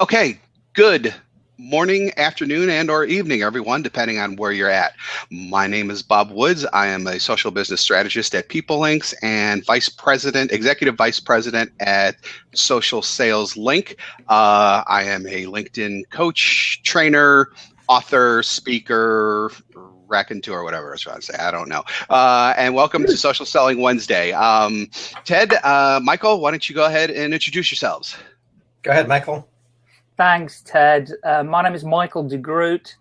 Okay, good morning, afternoon, and or evening, everyone, depending on where you're at. My name is Bob Woods. I am a social business strategist at PeopleLinx and vice president, executive vice president at Social Sales Link. Uh, I am a LinkedIn coach, trainer, author, speaker, raconteur, whatever I was trying to say. I don't know. Uh, and welcome to Social Selling Wednesday. Um, Ted, uh, Michael, why don't you go ahead and introduce yourselves? Go ahead, Michael. Thanks, Ted. Uh, my name is Michael de Groot,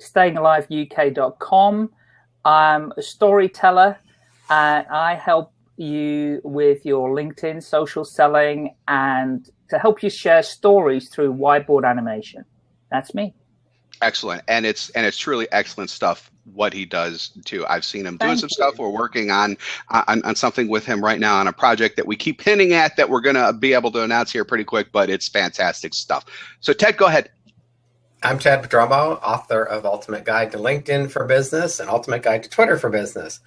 stayingaliveuk.com. I'm a storyteller and I help you with your LinkedIn social selling and to help you share stories through whiteboard animation. That's me. Excellent. And it's and it's truly excellent stuff what he does too. I've seen him doing some you. stuff. We're working on, on on something with him right now on a project that we keep hinting at that we're going to be able to announce here pretty quick, but it's fantastic stuff. So Ted, go ahead. I'm Ted Prodromou, author of Ultimate Guide to LinkedIn for Business and Ultimate Guide to Twitter for Business.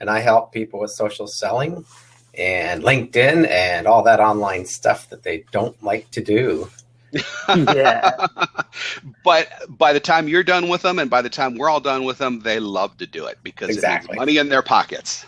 And I help people with social selling and LinkedIn and all that online stuff that they don't like to do yeah. but by the time you're done with them and by the time we're all done with them, they love to do it because exactly. it money in their pockets.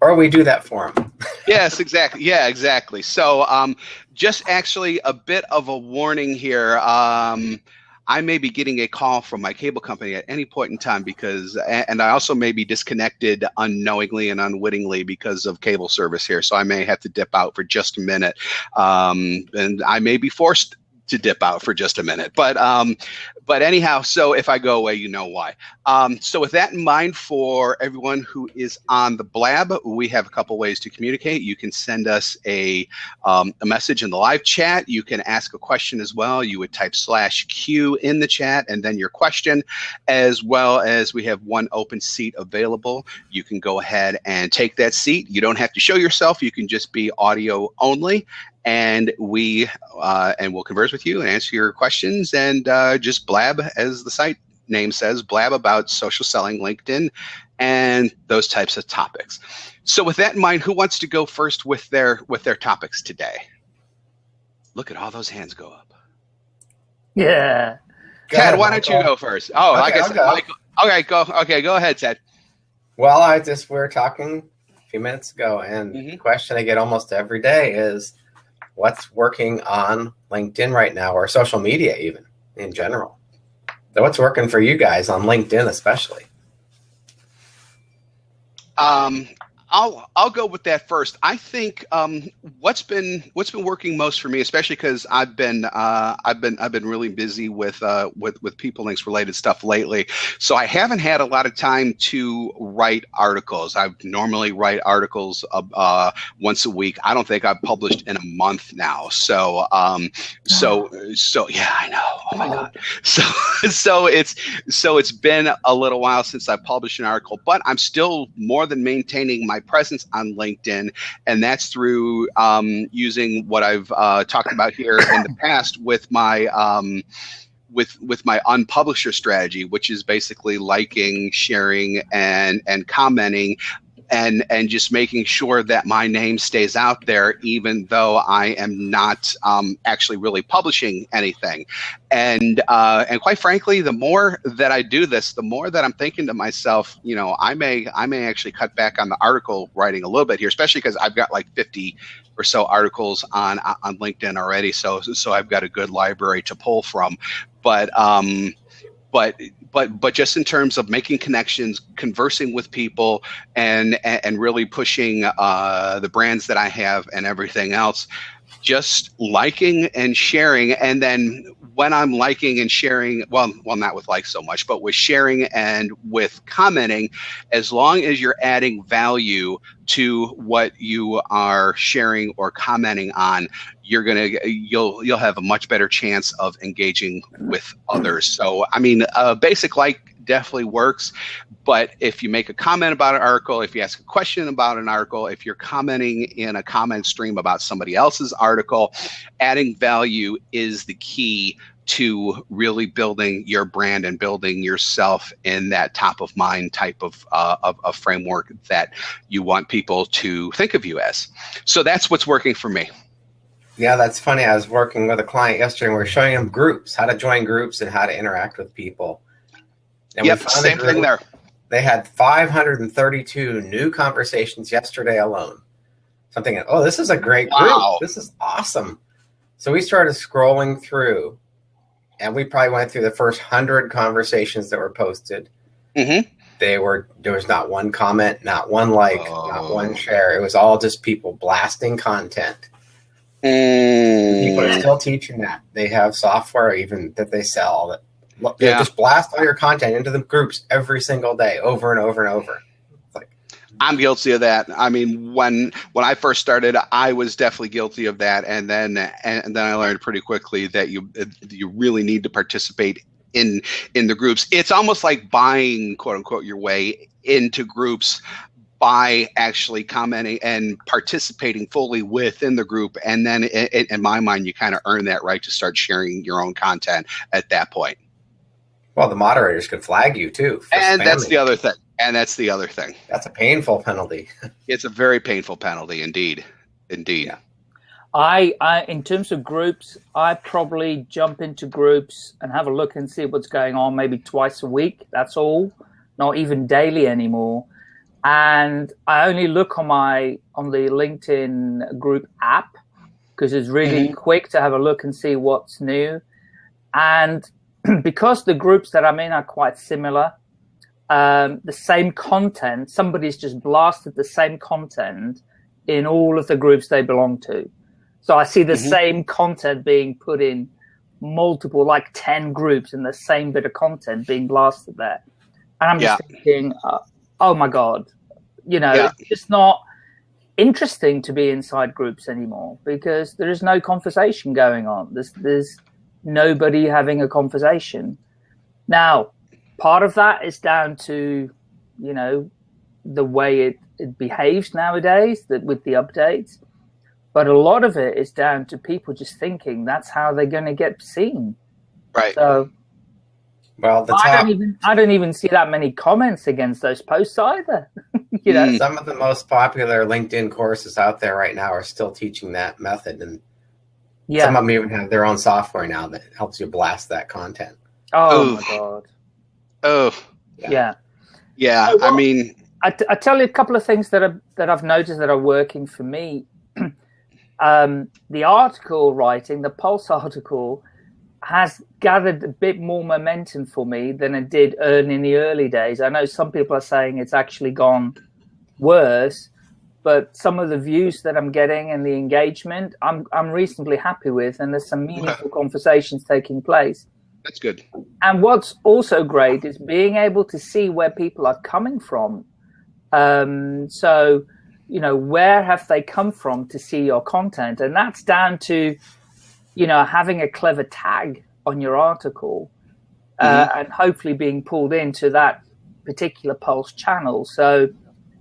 Or we do that for them. yes, exactly. Yeah, exactly. So um, just actually a bit of a warning here. Um, I may be getting a call from my cable company at any point in time because, and I also may be disconnected unknowingly and unwittingly because of cable service here. So I may have to dip out for just a minute. Um, and I may be forced to dip out for just a minute. But um, but anyhow, so if I go away, you know why. Um, so with that in mind, for everyone who is on the blab, we have a couple ways to communicate. You can send us a, um, a message in the live chat. You can ask a question as well. You would type slash Q in the chat and then your question, as well as we have one open seat available. You can go ahead and take that seat. You don't have to show yourself. You can just be audio only and we uh, and we'll converse with you and answer your questions and uh, just blab as the site name says blab about social selling linkedin and those types of topics. So with that in mind who wants to go first with their with their topics today? Look at all those hands go up. Yeah. Ted why don't you go first? Oh okay, like i said Michael, okay go okay go ahead ted well i just we are talking a few minutes ago and mm -hmm. the question i get almost every day is what's working on LinkedIn right now or social media even in general. What's working for you guys on LinkedIn especially? Um, I'll I'll go with that first. I think um, what's been what's been working most for me, especially because I've been uh, I've been I've been really busy with uh, with with PeopleLinx related stuff lately. So I haven't had a lot of time to write articles. I normally write articles uh, once a week. I don't think I've published in a month now. So um, so so yeah, I know. Oh my god. So so it's so it's been a little while since I published an article, but I'm still more than maintaining my presence on LinkedIn, and that's through um, using what I've uh, talked about here in the past with my um, with with my unpublisher strategy, which is basically liking, sharing, and and commenting and and just making sure that my name stays out there, even though I am not um, actually really publishing anything. And uh, and quite frankly, the more that I do this, the more that I'm thinking to myself, you know, I may I may actually cut back on the article writing a little bit here, especially because I've got like 50 or so articles on on LinkedIn already. So so I've got a good library to pull from. But um, but but but just in terms of making connections, conversing with people, and and really pushing uh, the brands that I have and everything else, just liking and sharing, and then when I'm liking and sharing, well, well, not with like so much, but with sharing and with commenting, as long as you're adding value to what you are sharing or commenting on, you're gonna you'll you'll have a much better chance of engaging with others. So I mean, a basic like definitely works. But if you make a comment about an article, if you ask a question about an article, if you're commenting in a comment stream about somebody else's article, adding value is the key to really building your brand and building yourself in that top of mind type of, uh, of, of framework that you want people to think of you as. So that's what's working for me. Yeah, that's funny. I was working with a client yesterday and we are showing him groups, how to join groups and how to interact with people. And yep, same thing there. They had 532 new conversations yesterday alone. Something, oh, this is a great group. This is awesome. So we started scrolling through and we probably went through the first hundred conversations that were posted. Mm-hmm. They were there was not one comment, not one like, oh. not one share. It was all just people blasting content. Mm. People are still teaching that. They have software even that they sell that yeah. just blast all your content into the groups every single day, over and over and over. I'm guilty of that. I mean, when when I first started, I was definitely guilty of that, and then and then I learned pretty quickly that you you really need to participate in in the groups. It's almost like buying quote unquote your way into groups by actually commenting and participating fully within the group and then in, in my mind you kind of earn that right to start sharing your own content at that point well the moderators could flag you too and spamming. that's the other thing and that's the other thing. That's a painful penalty. it's a very painful penalty indeed. Indeed. Yeah. I, I, in terms of groups, I probably jump into groups and have a look and see what's going on maybe twice a week. That's all, not even daily anymore. And I only look on my on the LinkedIn group app because it's really mm-hmm. quick to have a look and see what's new. And because the groups that I'm in are quite similar, um, the same content, somebody's just blasted the same content in all of the groups they belong to. So I see the mm-hmm. same content being put in multiple, like 10 groups and the same bit of content being blasted there. And I'm just thinking, uh, oh my God, you know, yeah. it's just not interesting to be inside groups anymore because there is no conversation going on. There's, there's nobody having a conversation. Now, part of that is down to, you know, the way it, it behaves nowadays that with the updates. But a lot of it is down to people just thinking that's how they're going to get seen. Right. So, well, the top, I don't even I don't even see that many comments against those posts either. you know, some of the most popular LinkedIn courses out there right now are still teaching that method, and yeah. some of them even have their own software now that helps you blast that content. Oh Oof. my god! Oh, yeah, yeah. Oh, well, I mean, I, t- I tell you a couple of things that are that I've noticed that are working for me. um, the article writing, the Pulse article, has gathered a bit more momentum for me than it did earn in the early days. I know some people are saying it's actually gone worse, but some of the views that I'm getting and the engagement, I'm I'm reasonably happy with, and there's some meaningful conversations taking place. That's good. And what's also great is being able to see where people are coming from. Um, so, you know, where have they come from to see your content? And that's down to, you know, having a clever tag on your article uh, mm-hmm. and hopefully being pulled into that particular Pulse channel. So,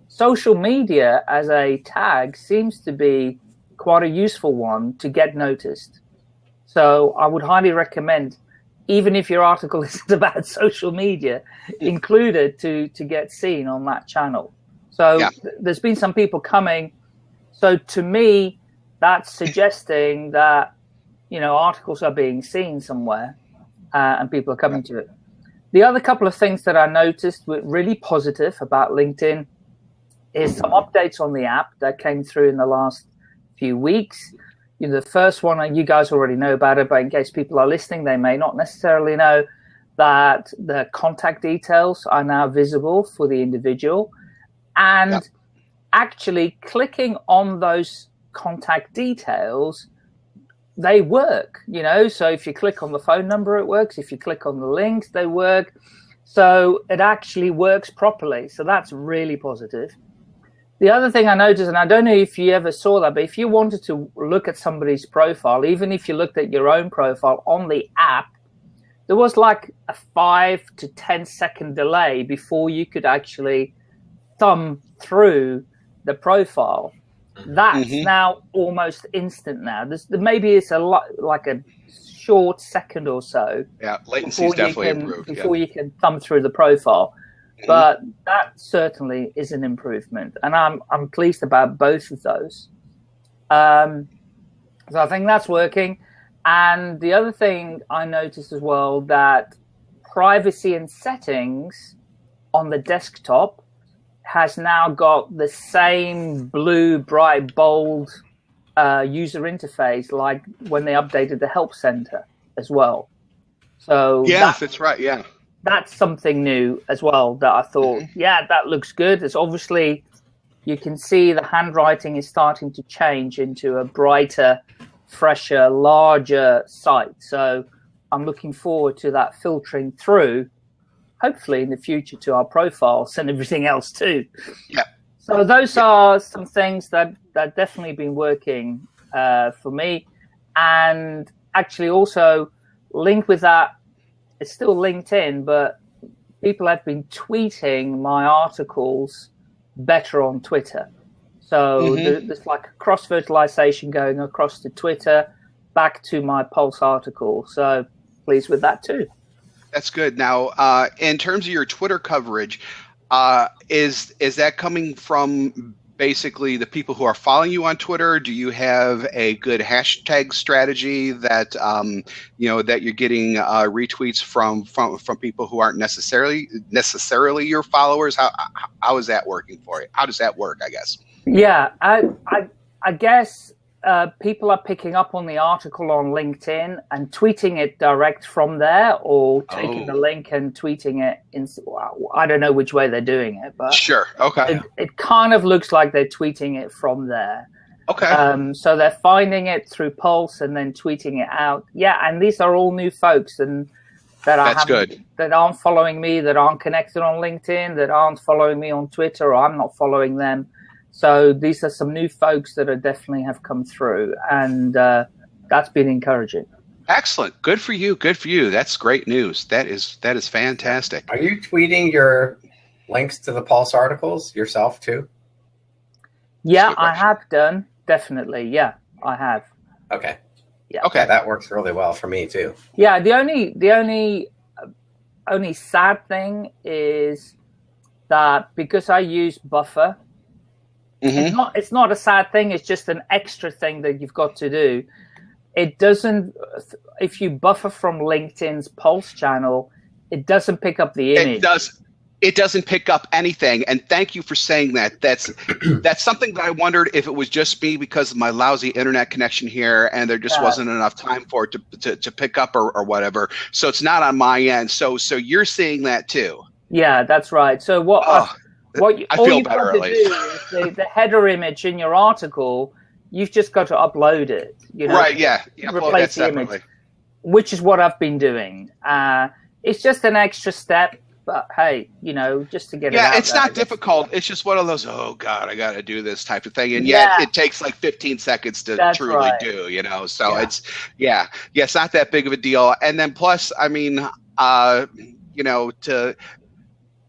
social media as a tag seems to be quite a useful one to get noticed. So, I would highly recommend even if your article isn't about social media, included to to get seen on that channel. So yeah. th- there's been some people coming. So to me, that's suggesting that you know articles are being seen somewhere, uh, and people are coming to it. The other couple of things that I noticed were really positive about LinkedIn is some updates on the app that came through in the last few weeks you know, the first one, you guys already know about it, but in case people are listening, they may not necessarily know that the contact details are now visible for the individual. And actually clicking on those contact details, they work, you know. So if you click on the phone number, it works. If you click on the links, they work. So it actually works properly. So that's really positive. The other thing I noticed, and I don't know if you ever saw that, but if you wanted to look at somebody's profile, even if you looked at your own profile on the app, there was like a five to ten second delay before you could actually thumb through the profile. That's mm-hmm. now almost instant now. There's, maybe it's a lot like a short second or so. Yeah, latency is definitely can, improved. Before yeah. you can thumb through the profile. But that certainly is an improvement, and I'm I'm pleased about both of those. Um, So I think that's working. And the other thing I noticed as well that privacy and settings on the desktop has now got the same blue, bright, bold uh, user interface like when they updated the help center as well. So yes, that, that's right. Yeah, that's something new as well that I thought, mm-hmm. yeah, that looks good. It's obviously you can see the handwriting is starting to change into a brighter, fresher, larger site. So I'm looking forward to that filtering through, hopefully in the future to our profiles and everything else too. Yeah. So those yeah. are some things that that definitely been working uh, for me, and actually also linked with that, it's still LinkedIn, but people have been tweeting my articles better on Twitter. So mm-hmm. there's like a cross fertilization going across to Twitter, back to my Pulse article. So pleased with that too. That's good. Now, uh, in terms of your Twitter coverage, uh, is is that coming from basically the people who are following you on Twitter? Do you have a good hashtag strategy that um, you know that you're getting uh, retweets from from from people who aren't necessarily necessarily your followers? How how is that working for you? How does that work? I guess. Yeah, I I, I guess uh, people are picking up on the article on LinkedIn and tweeting it direct from there, or taking oh. the link and tweeting it. In, I don't know which way they're doing it, but sure, okay. It, it kind of looks like they're tweeting it from there. Okay. Um, so they're finding it through Pulse and then tweeting it out. Yeah, and these are all new folks and that That's good. that aren't following me, that aren't connected on LinkedIn, that aren't following me on Twitter, or I'm not following them. So these are some new folks that are definitely have come through, and uh, that's been encouraging. Excellent. Good for you. Good for you. That's great news. That is that is fantastic. Are you tweeting your links to the Pulse articles yourself too? Yeah, I have done. Definitely. Yeah, I have. Okay. Yeah. Okay, that works really well for me too. Yeah. The only the only only sad thing is that because I use Buffer Mm-hmm. It's not it's not a sad thing. It's just an extra thing that you've got to do. It doesn't. If you buffer from LinkedIn's Pulse channel, it doesn't pick up the image. It does. It doesn't pick up anything. And thank you for saying that. That's that's something that I wondered if it was just me because of my lousy internet connection here, and there just yeah. wasn't enough time for it to, to, to pick up or, or whatever. So it's not on my end. So so you're seeing that too. Yeah, that's right. So what? Oh what you, I all you've got to do is the, the, header image in your article. You've just got to upload it. You know, right? Yeah. yeah replace the separately. image, which is what I've been doing. Uh, it's just an extra step, but hey, you know, just to get it. yeah, it. it's not difficult. It's just one of those. Oh God, I got to do this type of thing, and yet yeah. it takes like 15 seconds to That's truly right. do. You know, so yeah. it's yeah, yeah, it's not that big of a deal. And then plus, I mean, uh, you know, to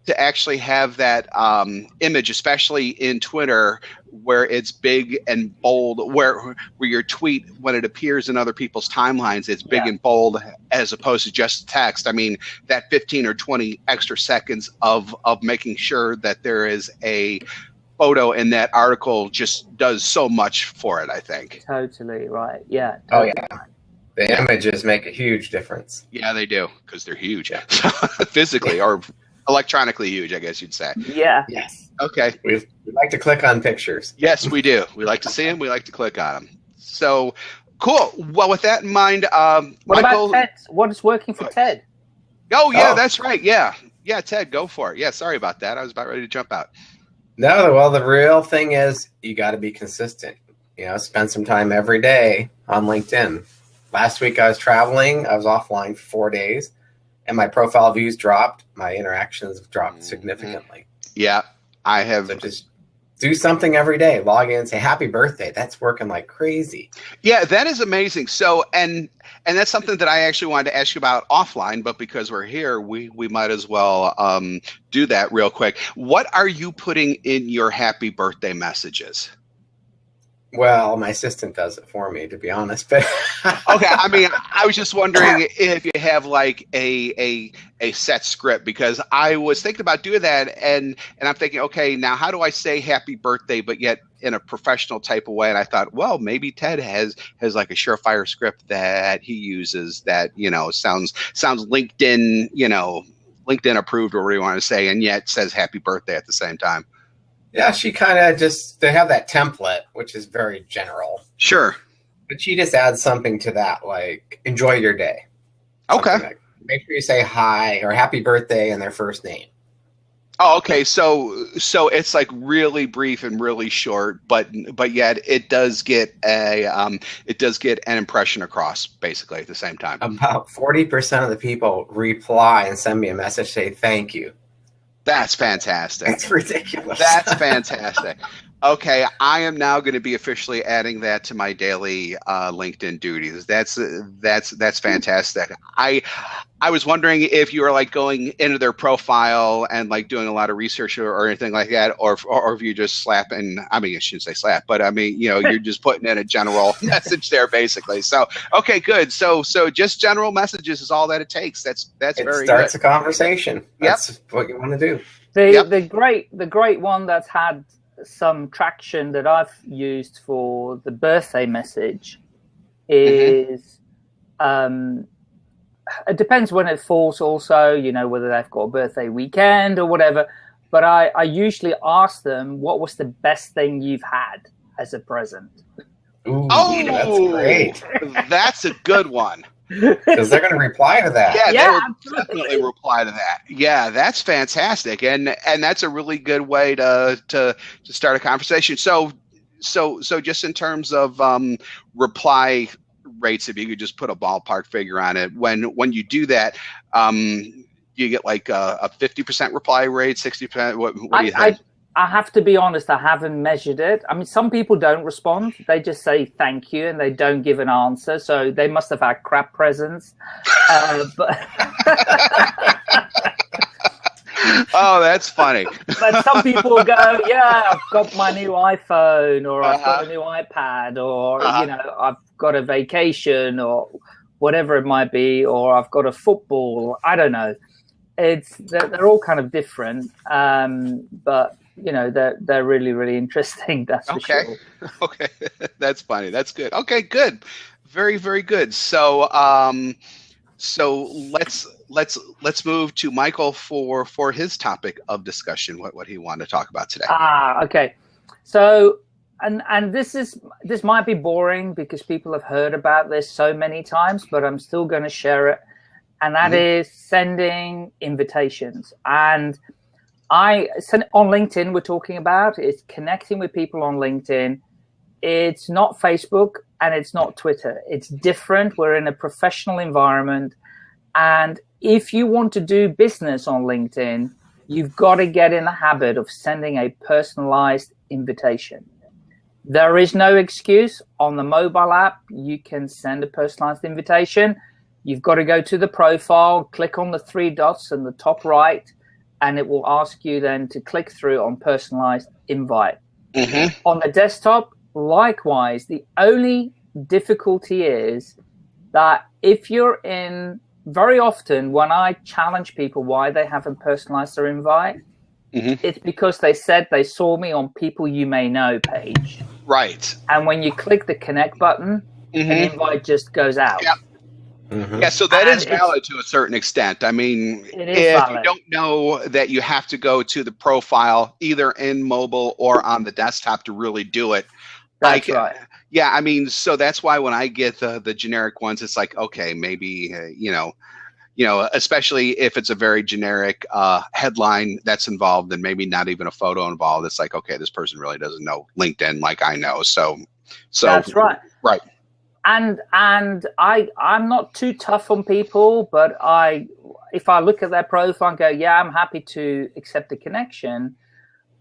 to actually have that um, image, especially in Twitter, where it's big and bold, where where your tweet when it appears in other people's timelines, it's big yeah. and bold as opposed to just text. I mean, that 15 or 20 extra seconds of of making sure that there is a photo in that article just does so much for it. I think. Totally right. Yeah. Oh, totally. Oh yeah. The images make a huge difference. Yeah, they do because they're huge yeah. physically or electronically huge, I guess you'd say. Yeah. Yes. Okay. We we like to click on pictures. Yes, we do. We like to see them. We like to click on them. So cool. Well, with that in mind, um, what Michael, about Ted? What is working for Ted? Oh yeah, oh. that's right. Yeah, yeah, Ted, go for it. Yeah, sorry about that. I was about ready to jump out. No, well, the real thing is you got to be consistent. You know, spend some time every day on LinkedIn. Last week I was traveling. I was offline for four days and my profile views dropped. My interactions dropped mm-hmm. significantly. Yeah, I have. So just do something every day. Log in, and say happy birthday. That's working like crazy. Yeah, that is amazing. So and and that's something that I actually wanted to ask you about offline, but because we're here, we we might as well um, do that real quick. What are you putting in your happy birthday messages? Well, my assistant does it for me, to be honest. But okay, I mean, I was just wondering if you have like a a a set script because I was thinking about doing that, and and I'm thinking, okay, now how do I say happy birthday, but yet in a professional type of way? And I thought, well, maybe Ted has has like a surefire script that he uses that you know sounds sounds LinkedIn, you know, LinkedIn approved or whatever you want to say, and yet says happy birthday at the same time. Yeah, she kind of just they have that template, which is very general. Sure. But she just adds something to that, like enjoy your day. Okay. Like, make sure you say hi or happy birthday and their first name. Oh, okay. So so it's like really brief and really short, but but yet it does get a um, it does get an impression across basically at the same time. About forty percent of the people reply and send me a message say thank you. That's fantastic. That's ridiculous. That's fantastic. Okay, I am now going to be officially adding that to my daily uh, LinkedIn duties. That's that's that's fantastic. I I was wondering if you were like going into their profile and like doing a lot of research or, or anything like that, or, or or if you just slap and I mean I shouldn't say slap, but I mean you know you're just putting in a general message there basically. So okay, good. So so just general messages is all that it takes. That's that's it very starts good. a conversation. That's yep. what you want to do. The yep. the great the great one that's had some traction that I've used for the birthday message is mm-hmm. um, it depends when it falls also, you know, whether they've got a birthday weekend or whatever. But I, I usually ask them what was the best thing you've had as a present. Ooh, oh, that's great. That's a good one. Because they're going to reply to that. Yeah, yeah they will definitely reply to that. Yeah, that's fantastic, and and that's a really good way to to to start a conversation. So so so just in terms of um, reply rates, if you could just put a ballpark figure on it, when when you do that, um, you get like a fifty percent reply rate, sixty percent. What, what do you I, think? I, I have to be honest. I haven't measured it. I mean, some people don't respond; they just say thank you and they don't give an answer. So they must have had crap presents. uh, but oh, that's funny. but some people go, yeah, I've got my new iPhone or I've got a uh-huh. new iPad or, uh-huh. you know, I've got a vacation or whatever it might be, or I've got a football. I don't know. It's they're, they're all kind of different, um, but you know they're they're really really interesting. That's okay. Sure. Okay, that's funny. That's good. Okay, good. Very very good. So um, so let's let's let's move to Michael for for his topic of discussion. What what he wanted to talk about today. Ah, okay. So and and this is this might be boring because people have heard about this so many times, but I'm still going to share it. And that mm-hmm. is sending invitations. And I on LinkedIn. We're talking about is connecting with people on LinkedIn. It's not Facebook and it's not Twitter. It's different. We're in a professional environment, and if you want to do business on LinkedIn, you've got to get in the habit of sending a personalized invitation. There is no excuse. On the mobile app, you can send a personalized invitation. You've got to go to the profile, click on the three dots in the top right, and it will ask you then to click through on personalized invite. Mm-hmm. On the desktop, likewise, the only difficulty is that if you're in very often when I challenge people why they haven't personalized their invite, mm-hmm. it's because they said they saw me on People You May Know page. Right. And when you click the connect button, mm-hmm. an invite just goes out. Yeah. Mm-hmm. Yeah, so that and is valid to a certain extent. I mean, if valid. you don't know that you have to go to the profile either in mobile or on the desktop to really do it, that's I, right yeah, I mean, so that's why when I get the the generic ones, it's like, okay, maybe uh, you know, you know, especially if it's a very generic uh, headline that's involved, and maybe not even a photo involved. It's like, okay, this person really doesn't know LinkedIn like I know. So, so that's right, right. And and I I'm not too tough on people, but I if I look at their profile and go, yeah, I'm happy to accept the connection.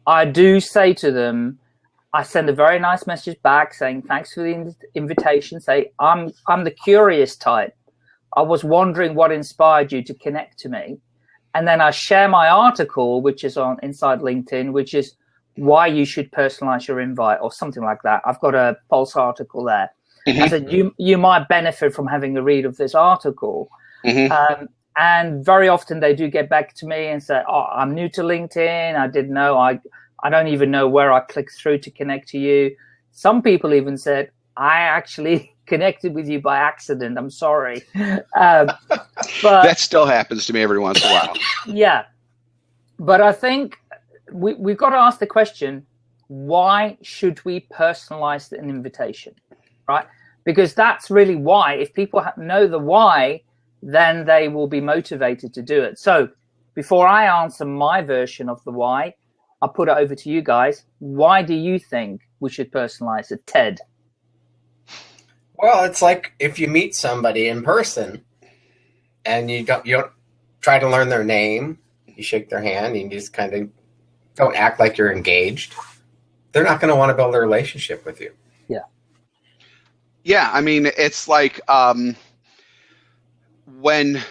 I do say to them, I send a very nice message back saying thanks for the invitation. Say I'm I'm the curious type. I was wondering what inspired you to connect to me, and then I share my article, which is on inside LinkedIn, which is why you should personalize your invite or something like that. I've got a Pulse article there. Mm -hmm. I said you you might benefit from having a read of this article. Mm -hmm. um, and very often they do get back to me and say, "Oh, I'm new to LinkedIn. I didn't know. I I don't even know where I clicked through to connect to you." Some people even said, "I actually connected with you by accident. I'm sorry." Um, but that still happens to me every once in a while. yeah, but I think we we've got to ask the question: Why should we personalize an invitation, right? Because that's really why. If people know the why then they will be motivated to do it. So before I answer my version of the why, I'll put it over to you guys. Why do you think we should personalize it? Ted. Well, it's like if you meet somebody in person and you don't, you don't try to learn their name, you shake their hand, and you just kind of don't act like you're engaged. They're not going to want to build a relationship with you. Yeah. I mean, it's like, um, when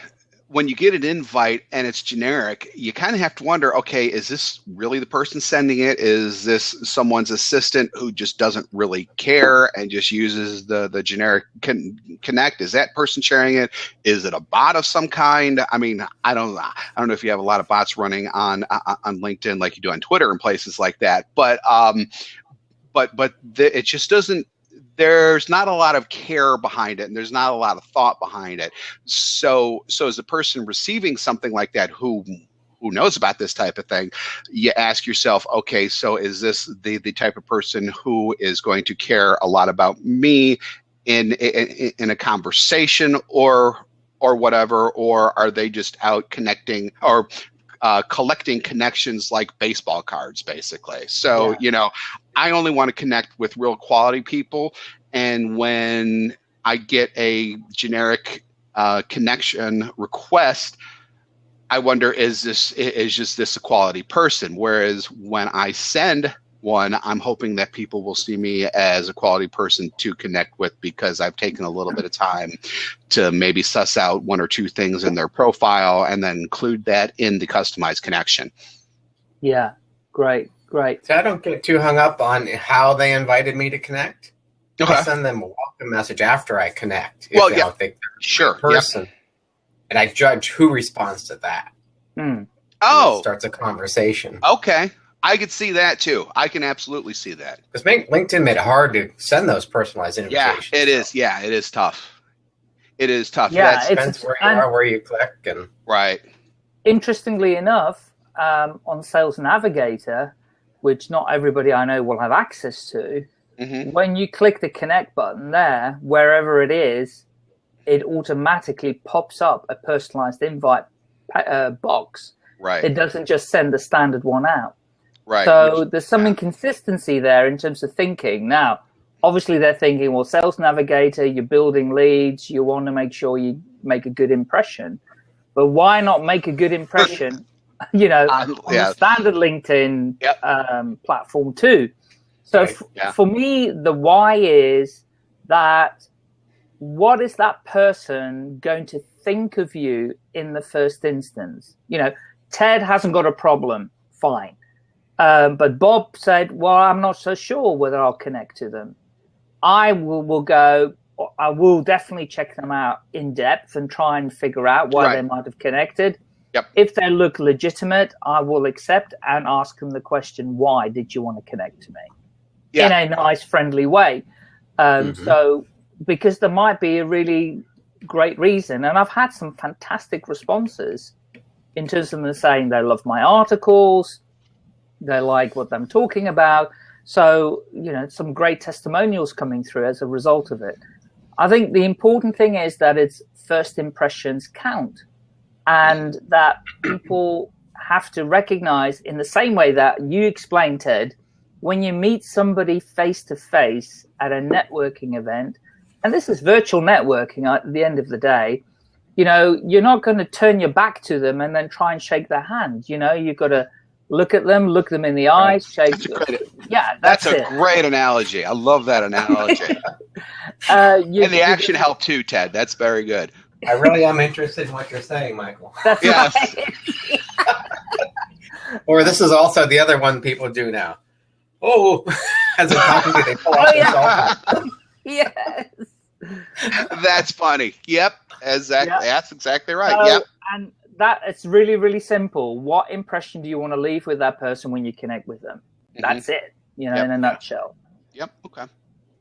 when you get an invite and it's generic, you kind of have to wonder, okay, is this really the person sending it? Is this someone's assistant who just doesn't really care and just uses the the generic con connect? Is that person sharing it? Is it a bot of some kind? I mean, I don't I don't know if you have a lot of bots running on uh, on LinkedIn like you do on Twitter and places like that, but um, but but the, it just doesn't there's not a lot of care behind it and there's not a lot of thought behind it. So so as a person receiving something like that who who knows about this type of thing you ask yourself okay so is this the the type of person who is going to care a lot about me in in, in a conversation or or whatever or are they just out connecting or uh, collecting connections like baseball cards, basically. So, yeah. you know, I only want to connect with real quality people. And when I get a generic uh, connection request, I wonder is this is just this a quality person? Whereas when I send one, I'm hoping that people will see me as a quality person to connect with because I've taken a little bit of time to maybe suss out one or two things in their profile and then include that in the customized connection. Yeah, great, great. So I don't get too hung up on how they invited me to connect. Okay. I send them a welcome message after I connect. Well, yeah, sure, person, yep. and I judge who responds to that. Hmm. Oh, starts a conversation. Okay, I could see that too. I can absolutely see that. Because LinkedIn made it hard to send those personalized invitations. Yeah, it is. Yeah, it is tough. It is tough. Yeah, it depends where you are, where you click, and right. Interestingly enough, um, on Sales Navigator, which not everybody I know will have access to, mm-hmm. when you click the connect button there, wherever it is, it automatically pops up a personalized invite uh, box. Right. It doesn't just send the standard one out. Right. So there's some inconsistency there in terms of thinking. Now, obviously they're thinking, well, sales navigator, you're building leads, you want to make sure you make a good impression. But why not make a good impression, you know, um, on yeah. the standard LinkedIn yep. um, platform too? So right. yeah. for me, the why is that what is that person going to think of you in the first instance? You know, Ted hasn't got a problem, fine. Um, but Bob said, well, I'm not so sure whether I'll connect to them. I will, will go, I will definitely check them out in depth and try and figure out why right. they might have connected. Yep. If they look legitimate, I will accept and ask them the question, why did you want to connect to me? Yeah. In a nice, friendly way. Um, mm -hmm. So, because there might be a really great reason. And I've had some fantastic responses in terms of them saying they love my articles, they like what I'm talking about. So, you know, some great testimonials coming through as a result of it. I think the important thing is that its first impressions count and that people have to recognize in the same way that you explained, Ted, when you meet somebody face to face at a networking event, and this is virtual networking at the end of the day, you know, you're not going to turn your back to them and then try and shake their hand. You know, you've got to look at them, look them in the eyes, shake. That's great, yeah, that's, that's a it. great analogy. I love that analogy. uh, you, and the action helped too, Ted. That's very good. I really am interested in what you're saying, Michael. That's yes. Right. or this is also the other one people do now. oh, as they're talking to they pull Oh, out their yeah. yes. That's funny. Yep, exactly. Yeah. That's exactly right. So, yep. And that it's really, really simple. What impression do you want to leave with that person when you connect with them? Mhm. That's it. You know, Yep. in a nutshell. Yep. Okay.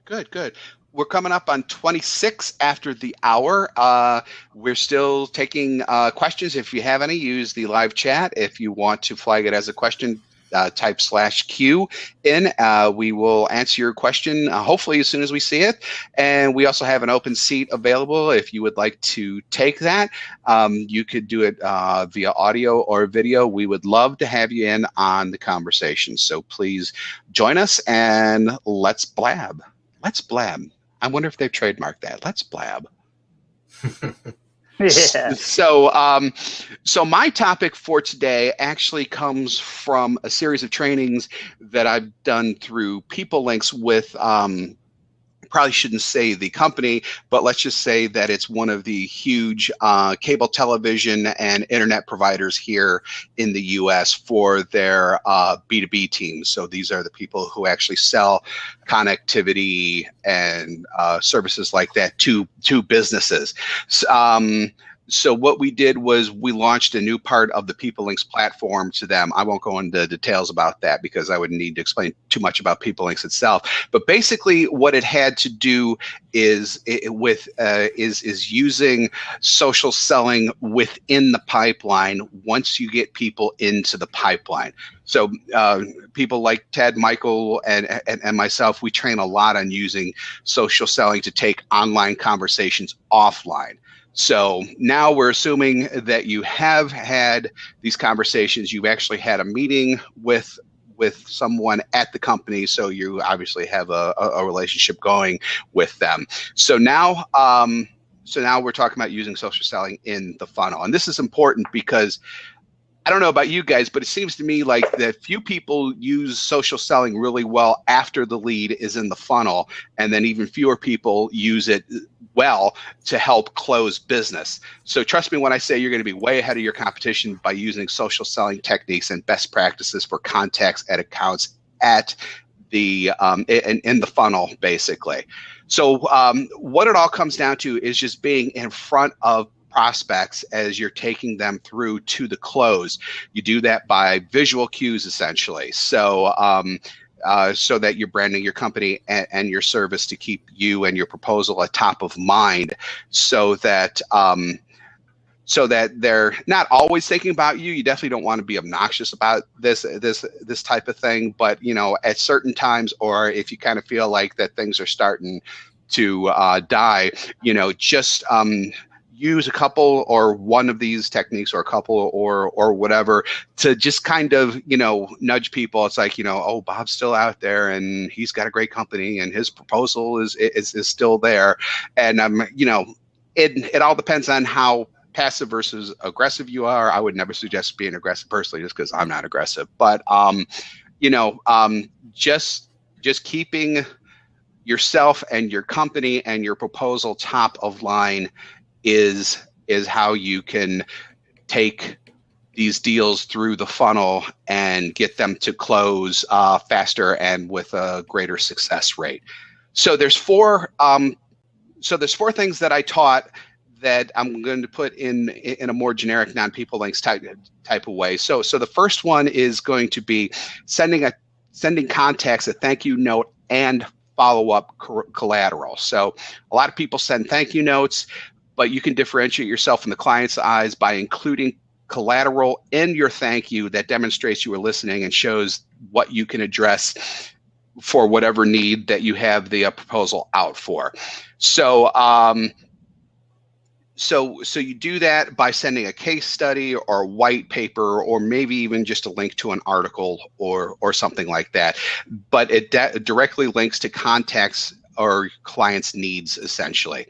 Good. Good. We're coming up on 26 after the hour. Uh, we're still taking uh, questions. If you have any, use the live chat. If you want to flag it as a question, uh, type slash Q in. Uh, we will answer your question uh, hopefully as soon as we see it. And we also have an open seat available if you would like to take that. Um, you could do it uh, via audio or video. We would love to have you in on the conversation. So please join us and let's blab. Let's blab. I wonder if they've trademarked that. Let's blab. So, um, so my topic for today actually comes from a series of trainings that I've done through PeopleLinx with. Um, probably shouldn't say the company, but let's just say that it's one of the huge uh, cable television and internet providers here in the U.S. for their uh, B2B teams. So these are the people who actually sell connectivity and uh, services like that to to businesses. Um, so what we did was we launched a new part of the PeopleLinx platform to them. I won't go into details about that because I would need to explain too much about PeopleLinx itself. But basically, what it had to do is it, with uh, is is using social selling within the pipeline once you get people into the pipeline. So uh, people like Ted, Michael, and, and and myself, we train a lot on using social selling to take online conversations offline. So now we're assuming that you have had these conversations. You've actually had a meeting with with someone at the company, so you obviously have a, a, relationship going with them. So now, um, so now we're talking about using social selling in the funnel, and this is important because I don't know about you guys, but it seems to me like that few people use social selling really well after the lead is in the funnel, and then even fewer people use it well to help close business. So trust me when I say you're going to be way ahead of your competition by using social selling techniques and best practices for contacts at accounts at the um, in, in the funnel, basically. So um, what it all comes down to is just being in front of prospects as you're taking them through to the close. You do that by visual cues, essentially. So um, uh, so that you're branding your company and, and, your service to keep you and your proposal at top of mind, so that um, so that they're not always thinking about you. You definitely don't want to be obnoxious about this this this type of thing, but you know at certain times, or if you kind of feel like that things are starting to uh, die, you know, just um, use a couple or one of these techniques or a couple or or whatever to just kind of you know nudge people. It's like you know oh bob's still out there and he's got a great company and his proposal is is, is still there. And um you know it it all depends on how passive versus aggressive you are. I would never suggest being aggressive personally just because i'm not aggressive. But um you know um just just keeping yourself and your company and your proposal top of line is is how you can take these deals through the funnel and get them to close uh, faster and with a greater success rate. So there's four. Um, so there's four things that I taught that I'm going to put in in a more generic non-PeopleLinx type type of way. So so the first one is going to be sending a sending contacts a thank you note and follow up collateral. So a lot of people send thank you notes but you can differentiate yourself in the client's eyes by including collateral in your thank you that demonstrates you are listening and shows what you can address for whatever need that you have the uh, proposal out for. So, um, so, so you do that by sending a case study or a white paper, or maybe even just a link to an article or or something like that. But it directly links to contacts or clients' needs, essentially.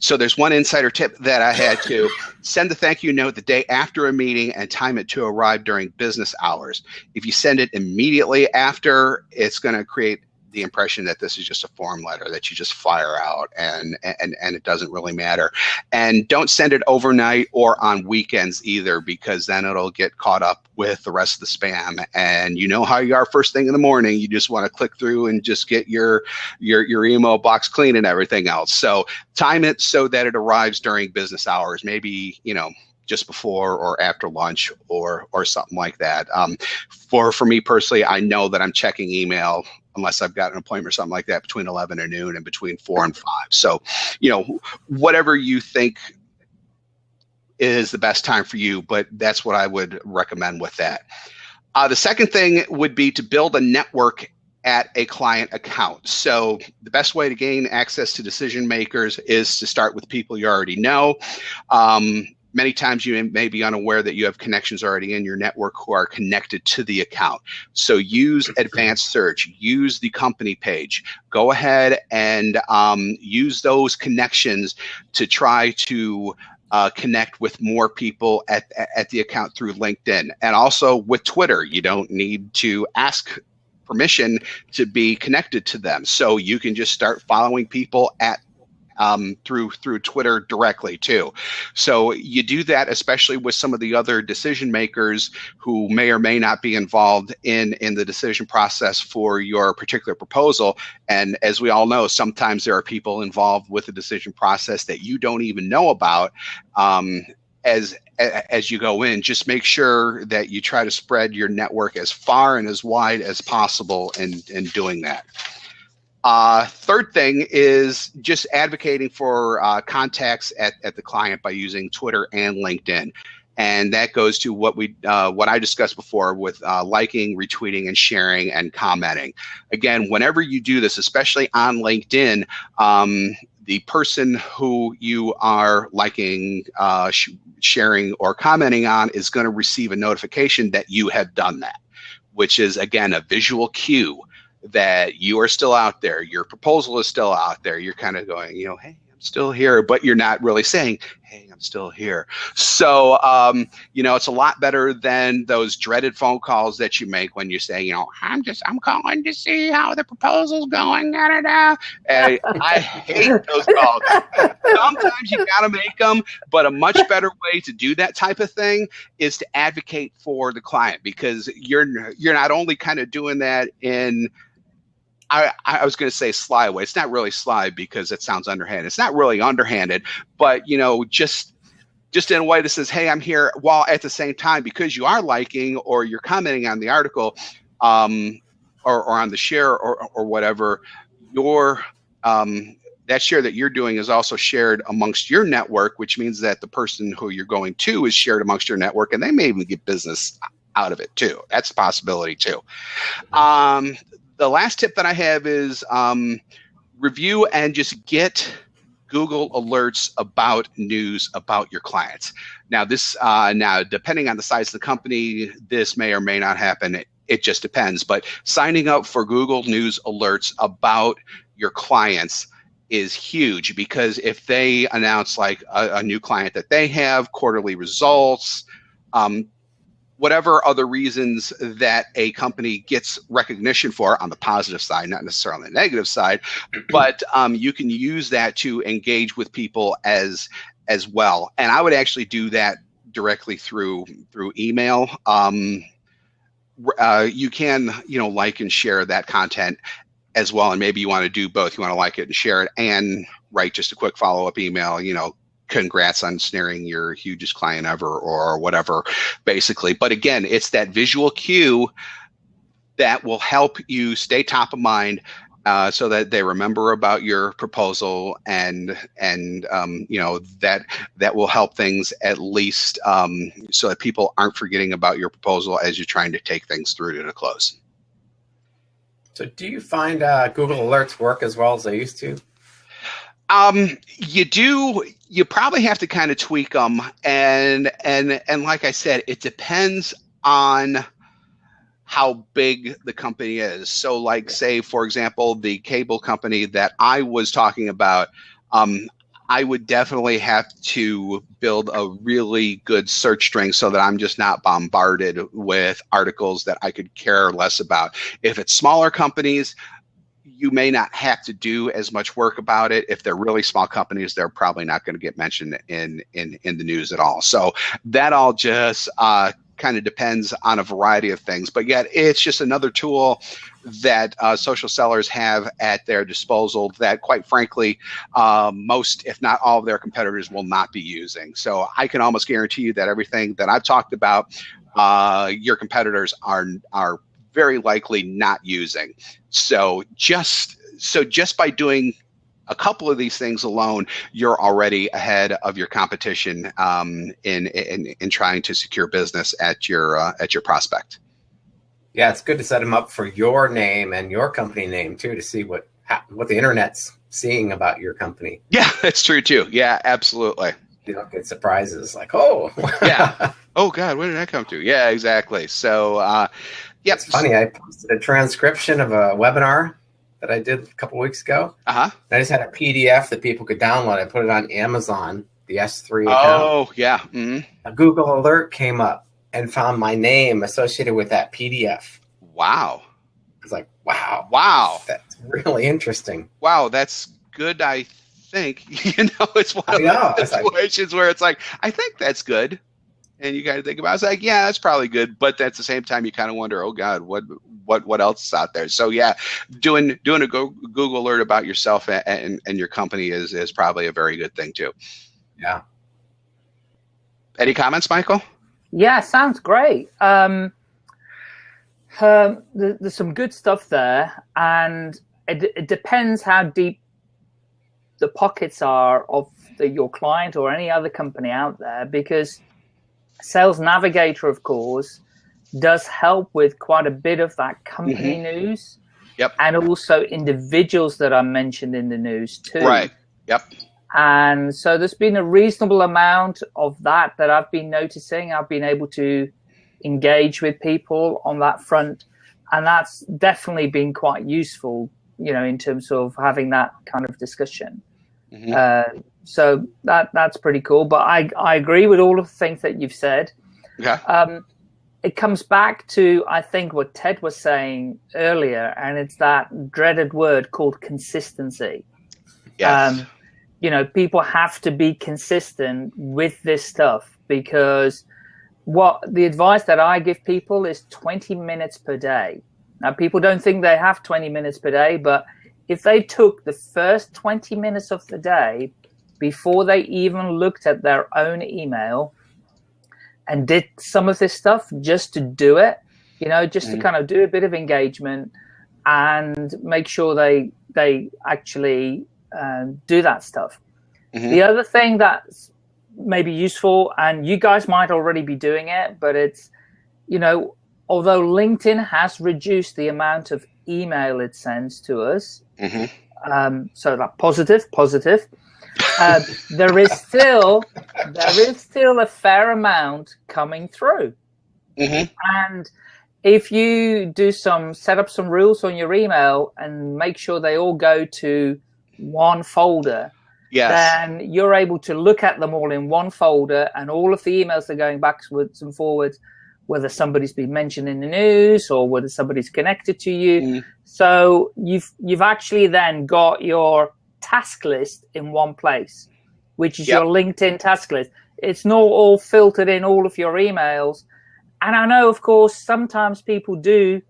So there's one insider tip that I had to send the thank you note the day after a meeting and time it to arrive during business hours. If you send it immediately after, it's going to create the impression that this is just a form letter that you just fire out and and and it doesn't really matter. And don't send it overnight or on weekends either because then it'll get caught up with the rest of the spam. And you know how you are first thing in the morning. You just want to click through and just get your your your email box clean and everything else. So time it so that it arrives during business hours maybe you know just before or after lunch or or something like that. Um, for for me personally, I know that I'm checking email unless I've got an appointment or something like that between 11 and noon and between four and five. So, you know, whatever you think is the best time for you, but that's what I would recommend with that. Uh, the second thing would be to build a network at a client account. So the best way to gain access to decision makers is to start with people you already know. Um, many times you may be unaware that you have connections already in your network who are connected to the account. So use advanced search, use the company page, go ahead and um, use those connections to try to uh, connect with more people at, at the account through LinkedIn. And also with Twitter, you don't need to ask permission to be connected to them. So you can just start following people at um, through through Twitter directly too. So you do that, especially with some of the other decision makers who may or may not be involved in in the decision process for your particular proposal. And as we all know, sometimes there are people involved with the decision process that you don't even know about. Um, as as you go in, just make sure that you try to spread your network as far and as wide as possible in in doing that. Uh, third thing is just advocating for uh, contacts at, at the client by using Twitter and LinkedIn. And that goes to what we uh, what I discussed before with uh, liking, retweeting, and sharing and commenting. Again, whenever you do this, especially on LinkedIn, um, the person who you are liking, uh, sh sharing, or commenting on is going to receive a notification that you have done that, which is again a visual cue that you are still out there, your proposal is still out there. You're kind of going, you know, hey, I'm still here, but you're not really saying, hey, I'm still here. So, um, you know, it's a lot better than those dreaded phone calls that you make when you say, you know, I'm just, I'm calling to see how the proposal's going. Da, da, da. And I hate those calls. Sometimes you got to make them, but a much better way to do that type of thing is to advocate for the client because you're, you're not only kind of doing that in, I, I was going to say sly way. It's not really sly because it sounds underhanded. It's not really underhanded, but you know, just just in a way that says, "Hey, I'm here," while at the same time, because you are liking or you're commenting on the article, um, or, or on the share or or whatever, your um, that share that you're doing is also shared amongst your network, which means that the person who you're going to is shared amongst your network, and they may even get business out of it too. That's a possibility too. Um, the last tip that I have is um, review and just get Google alerts about news about your clients. Now, this uh, now depending on the size of the company, this may or may not happen. It, it just depends. But signing up for Google News alerts about your clients is huge because if they announce like a, a new client that they have, quarterly results, um, whatever other reasons that a company gets recognition for on the positive side, not necessarily on the negative side, but um, you can use that to engage with people as as well. And I would actually do that directly through through email. Um, uh, you can you know like and share that content as well, and maybe you want to do both. You want to like it and share it, and write just a quick follow up email. You know, congrats on snaring your hugest client ever or whatever, basically. But again, it's that visual cue that will help you stay top of mind uh, so that they remember about your proposal and and um, you know that that will help things at least um, so that people aren't forgetting about your proposal as you're trying to take things through to the close. So do you find uh, Google Alerts work as well as they used to? Um, you do. You probably have to kind of tweak them, and and and like I said, it depends on how big the company is. So, like, say for example, the cable company that I was talking about. Um, I would definitely have to build a really good search string so that I'm just not bombarded with articles that I could care less about. If it's smaller companies, you may not have to do as much work about it. If they're really small companies, they're probably not going to get mentioned in in in the news at all. So that all just uh, kind of depends on a variety of things. But yet, it's just another tool that uh, social sellers have at their disposal that, quite frankly, um, most, if not all of their competitors will not be using. So I can almost guarantee you that everything that I've talked about, uh, your competitors are are very likely not using. So just so just by doing a couple of these things alone, you're already ahead of your competition um, in, in in trying to secure business at your uh, at your prospect. Yeah, it's good to set them up for your name and your company name too to see what what the internet's seeing about your company. Yeah, that's true too. Yeah, absolutely. You don't get surprises like, oh, yeah, oh God, where did that come to? Yeah, exactly. So, uh, yeah, it's funny. I posted a transcription of a webinar that I did a couple weeks ago. Uh huh. I just had a PDF that people could download. I put it on Amazon, the S3 account. Oh, yeah. Mm-hmm. A Google alert came up and found my name associated with that PDF. Wow. I was like, wow. Wow. That's really interesting. Wow, that's good, I think. You know, it's one of know, those situations like, where it's like, I think that's good. And you kind of think about it. It's like, yeah, that's probably good. But at the same time, you kind of wonder, oh God, what what what else is out there? So yeah, doing doing a Google alert about yourself and, and, and your company is is probably a very good thing too. Yeah. Any comments, Michael? Yeah, sounds great. Um, um, there's some good stuff there, and it, it, depends how deep the pockets are of the, your client or any other company out there. Because Sales Navigator, of course, does help with quite a bit of that company mm -hmm. news. Yep. And also individuals that are mentioned in the news too. Right. Yep. And so there's been a reasonable amount of that that I've been noticing. I've been able to engage with people on that front. And that's definitely been quite useful, you know, in terms of having that kind of discussion. Mm -hmm. uh, so that that's pretty cool. But I, I agree with all of the things that you've said. Yeah. Um, it comes back to, I think, what Ted was saying earlier, and it's that dreaded word called consistency. Yes. Um, you know, people have to be consistent with this stuff because what the advice that I give people is 20 minutes per day. Now, people don't think they have 20 minutes per day, but if they took the first 20 minutes of the day before they even looked at their own email and did some of this stuff just to do it, you know, just mm. to kind of do a bit of engagement and make sure they they actually um, do that stuff. Mm -hmm. The other thing that's maybe useful, and you guys might already be doing it, but it's, you know, although LinkedIn has reduced the amount of email it sends to us, mm -hmm. um, so that positive, positive, uh, there is still there is still a fair amount coming through, mm -hmm. and if you do some set up some rules on your email and make sure they all go to one folder, yes. then you're able to look at them all in one folder and all of the emails are going backwards and forwards, whether somebody's been mentioned in the news or whether somebody's connected to you. Mm. So you've you've actually then got your task list in one place, which is yep. your LinkedIn task list. It's not all filtered in all of your emails. And I know, of course, sometimes people do.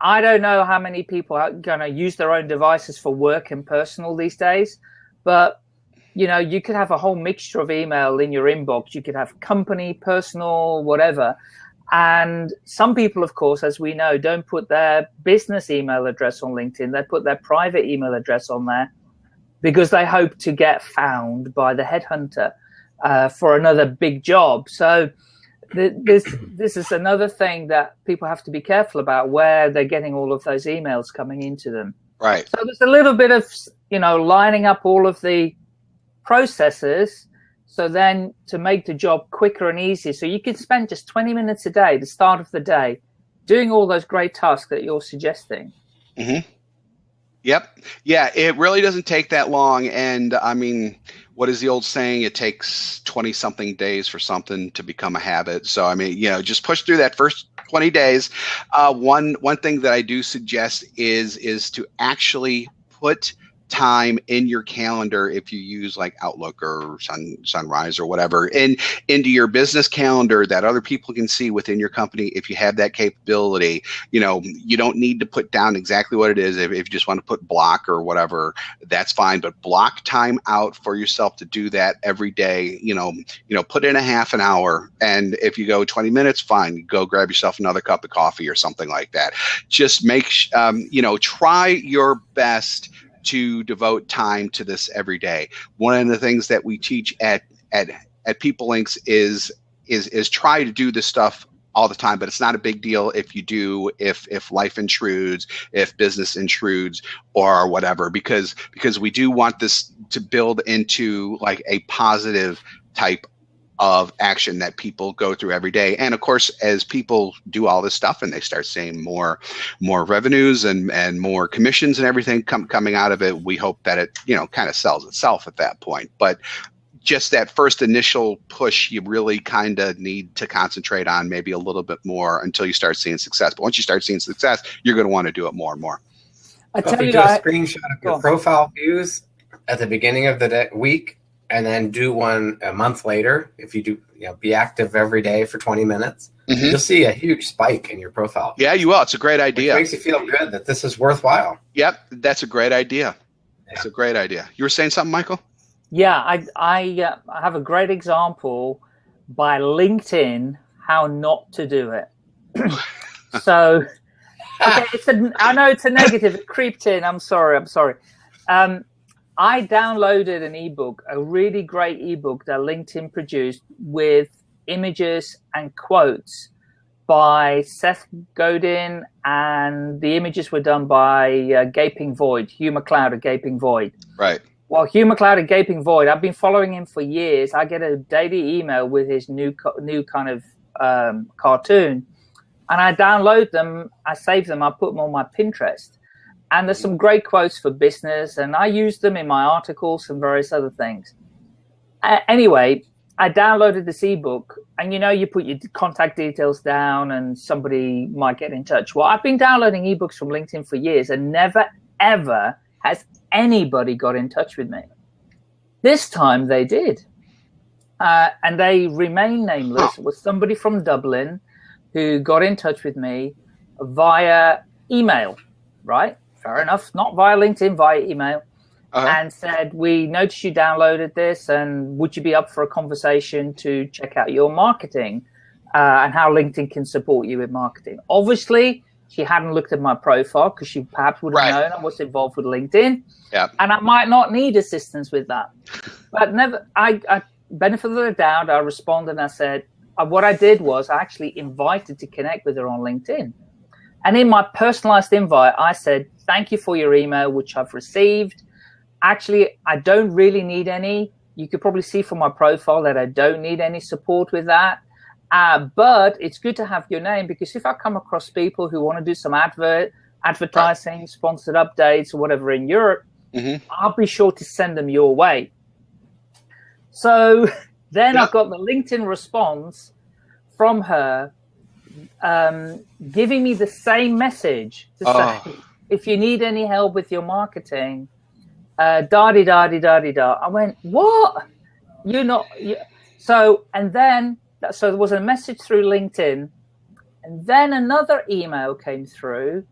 I don't know how many people are going to use their own devices for work and personal these days. But you know, you could have a whole mixture of email in your inbox. You could have company, personal, whatever. And some people, of course, as we know, don't put their business email address on LinkedIn. They put their private email address on there because they hope to get found by the headhunter uh, for another big job. So th this this is another thing that people have to be careful about where they're getting all of those emails coming into them. Right. So there's a little bit of you know, lining up all of the processes. So then to make the job quicker and easier. So you can spend just 20 minutes a day, the start of the day, doing all those great tasks that you're suggesting. Mm -hmm. Yep. Yeah, it really doesn't take that long. And I mean, what is the old saying? It takes 20 something days for something to become a habit. So, I mean, you know, just push through that first 20 days. Uh, one one thing that I do suggest is is to actually put time in your calendar if you use like Outlook or Sun Sunrise or whatever in into your business calendar that other people can see within your company if you have that capability. You know you don't need to put down exactly what it is. If, if you just want to put block or whatever that's fine but block time out for yourself to do that every day you know you know put in a half an hour and if you go 20 minutes fine go grab yourself another cup of coffee or something like that. Just make um, you know try your best to devote time to this every day. One of the things that we teach at at at PeopleLinx is is is try to do this stuff all the time but it's not a big deal if you do if if life intrudes if business intrudes or whatever because because we do want this to build into like a positive type of action that people go through every day. And of course as people do all this stuff and they start seeing more more revenues and and more commissions and everything come, coming out of it we hope that it you know kind of sells itself at that point. But just that first initial push you really kind of need to concentrate on maybe a little bit more until you start seeing success. But once you start seeing success you're going to want to do it more and more. I tell you, do a screenshot of your profile views at the beginning of the day, week and then do one a month later, if you do, you know, be active every day for 20 minutes, mm-hmm. you'll see a huge spike in your profile. Yeah, you will. It's a great idea. It makes you feel good that this is worthwhile. Yep, that's a great idea. That's yeah. a great idea. You were saying something, Michael? Yeah, I I, uh, I have a great example by LinkedIn how not to do it. so, okay, it's a, I know it's a negative. It creeped in. I'm sorry. I'm sorry. Um, I downloaded an ebook, a really great ebook that LinkedIn produced with images and quotes by Seth Godin, and the images were done by uh, Gaping Void, Hugh MacLeod of Gaping Void. Right. Well, Hugh MacLeod of Gaping Void, I've been following him for years. I get a daily email with his new new kind of um, cartoon, and I download them, I save them, I put them on my Pinterest. And there's some great quotes for business, and I use them in my articles and various other things. Uh, anyway, I downloaded this ebook, and you know, you put your contact details down, and somebody might get in touch. Well, I've been downloading ebooks from LinkedIn for years, and never ever has anybody got in touch with me. This time they did, uh, and they remain nameless. It was somebody from Dublin who got in touch with me via email, right? Fair enough, not via LinkedIn, via email, uh-huh. and said, We noticed you downloaded this, and would you be up for a conversation to check out your marketing uh, and how LinkedIn can support you with marketing? Obviously, she hadn't looked at my profile because she perhaps would have right. known I was involved with LinkedIn. Yeah. And I might not need assistance with that. But never, I, I benefit of the doubt, I responded and I said, uh, what I did was I actually invited to connect with her on LinkedIn. And in my personalized invite, I said, thank you for your email, which I've received. Actually, I don't really need any. You could probably see from my profile that I don't need any support with that. Uh, but it's good to have your name because if I come across people who want to do some advert, advertising, right. sponsored updates, or whatever in Europe, mm-hmm. I'll be sure to send them your way. So then yeah. I got the LinkedIn response from her um, giving me the same message to oh. say, if you need any help with your marketing, uh, da di da di da di da. I went, what? You're not. You... So, and then, so there was a message through LinkedIn, and then another email came through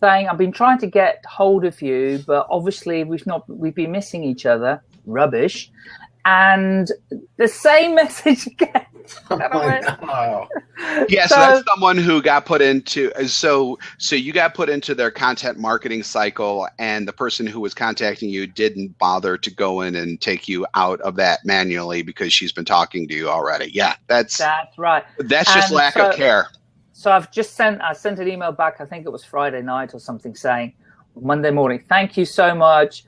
saying, I've been trying to get hold of you, but obviously we've not, we've been missing each other. Rubbish. And the same message again. Oh, yeah, so, so, that's someone who got put into so so you got put into their content marketing cycle and the person who was contacting you didn't bother to go in and take you out of that manually because she's been talking to you already. Yeah, that's That's right. That's just and lack so, of care. So I've just sent I sent an email back, I think it was Friday night or something saying Monday morning, thank you so much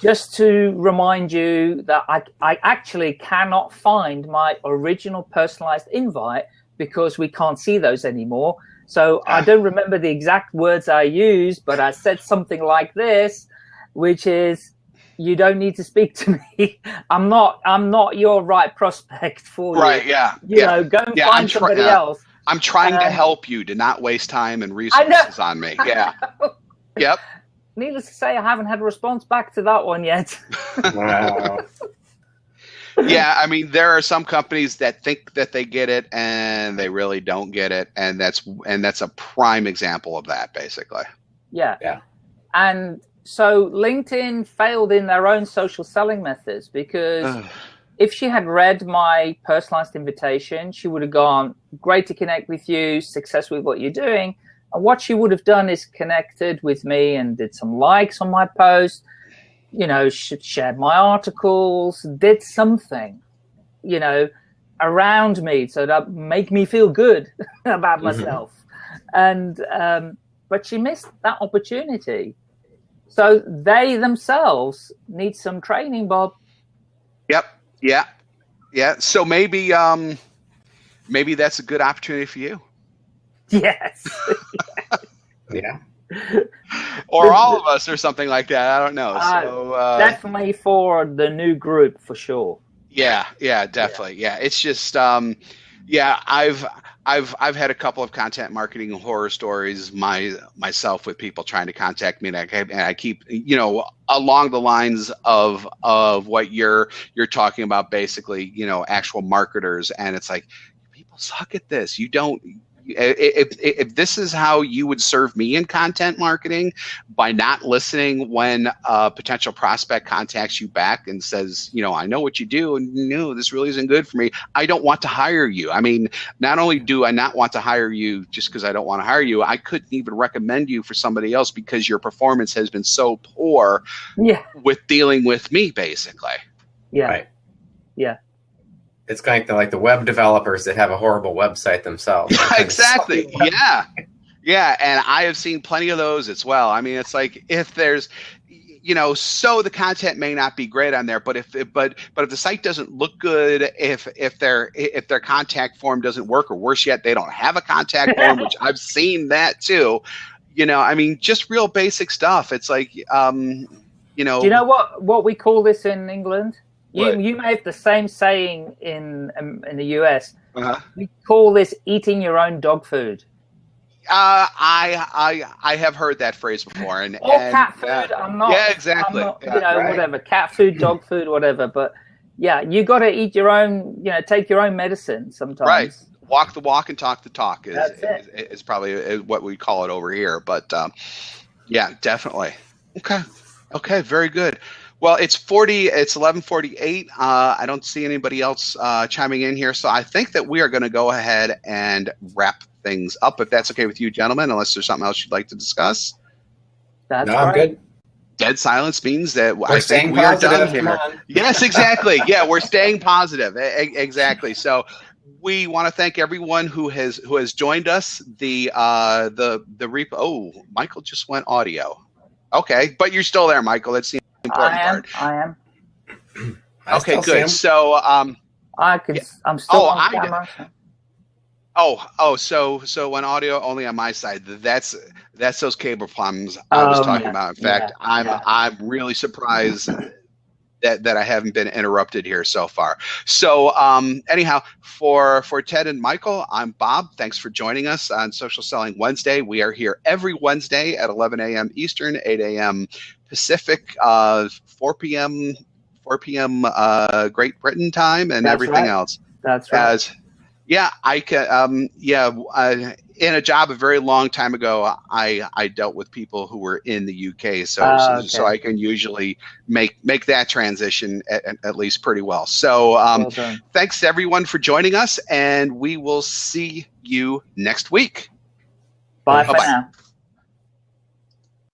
just to remind you that I, I actually cannot find my original personalized invite because we can't see those anymore. So I don't remember the exact words I used, but I said something like this, which is, you don't need to speak to me. I'm not, I'm not your right prospect for right, you. yeah. You yeah. know, go and yeah, find somebody else. I'm trying um, to help you to not waste time and resources on me. Yeah. yep. Needless to say, I haven't had a response back to that one yet. wow. yeah, I mean, there are some companies that think that they get it and they really don't get it, and that's and that's a prime example of that, basically. Yeah. Yeah. And so LinkedIn failed in their own social selling methods because if she had read my personalized invitation, she would have gone, great to connect with you, success with what you're doing. What she would have done is connected with me and did some likes on my post, you know, shared my articles, did something, you know, around me so that make me feel good about mm-hmm. myself. And, um, but she missed that opportunity. So they themselves need some training, Bob. Yep. Yeah. Yeah. So maybe um maybe that's a good opportunity for you. Yes. yeah. or all of us or something like that. I don't know. Uh, so uh, definitely for the new group for sure. Yeah, yeah, definitely. Yeah. yeah. It's just um yeah, I've I've I've had a couple of content marketing horror stories my myself with people trying to contact me, and I, and I keep you know along the lines of of what you're you're talking about, basically, you know, actual marketers, and it's like people suck at this. You don't if, if this is how you would serve me in content marketing by not listening when a potential prospect contacts you back and says, you know, I know what you do and no, this really isn't good for me. I don't want to hire you. I mean, not only do I not want to hire you just because I don't want to hire you, I couldn't even recommend you for somebody else because your performance has been so poor yeah. with dealing with me basically. Yeah. Right. Yeah it's kind of like the web developers that have a horrible website themselves. exactly. yeah. Yeah. And I have seen plenty of those as well. I mean, it's like if there's, you know, so the content may not be great on there, but if but but if the site doesn't look good, if if their if their contact form doesn't work, or worse yet, they don't have a contact form, which I've seen that too. You know, I mean, just real basic stuff. It's like, um, you know. Do you know what what we call this in England? You, you may have the same saying in um, in the US. Uh-huh. We call this eating your own dog food. Uh, I I I have heard that phrase before, and or and, cat food. Uh, I'm not. Yeah, exactly. Not, yeah, you know, right. whatever cat food, dog food, whatever. But yeah, you got to eat your own. You know, take your own medicine sometimes. Right. Walk the walk and talk the talk is is, is, probably what we call it over here. But um, yeah, definitely. Okay. Okay. Very good. Well, it's 40, it's 1148. Uh, I don't see anybody else uh, chiming in here. So I think that we are going to go ahead and wrap things up, if that's okay with you, gentlemen, unless there's something else you'd like to discuss. That's no. I'm good. Dead silence means that we're I think we are done here. Yes, exactly. yeah, we're staying positive. exactly. So we want to thank everyone who has who has joined us. The uh, the the repo. Oh, Michael just went audio. Okay, but you're still there, Michael. Let's the important I am, part. I am. okay, good. So, um, I could. Yeah. I'm still oh, on camera. Oh, oh, so so when audio only on my side, that's that's those cable problems I was oh, talking yeah. about. In fact, yeah, I'm yeah. I'm really surprised that that I haven't been interrupted here so far. So um, anyhow, for for Ted and Michael, I'm Bob. Thanks for joining us on Social Selling Wednesday. We are here every Wednesday at 11 a.m. Eastern, 8 a.m. Pacific, uh, 4 p.m. 4 p.m. Uh, Great Britain time, and That's everything right. else. That's right. As, yeah, I can. Um, yeah, uh, in a job a very long time ago, I I dealt with people who were in the UK, so uh, okay. so, so, I can usually make make that transition at, at least pretty well. So um, well thanks everyone for joining us, and we will see you next week. Bye, Bye for now.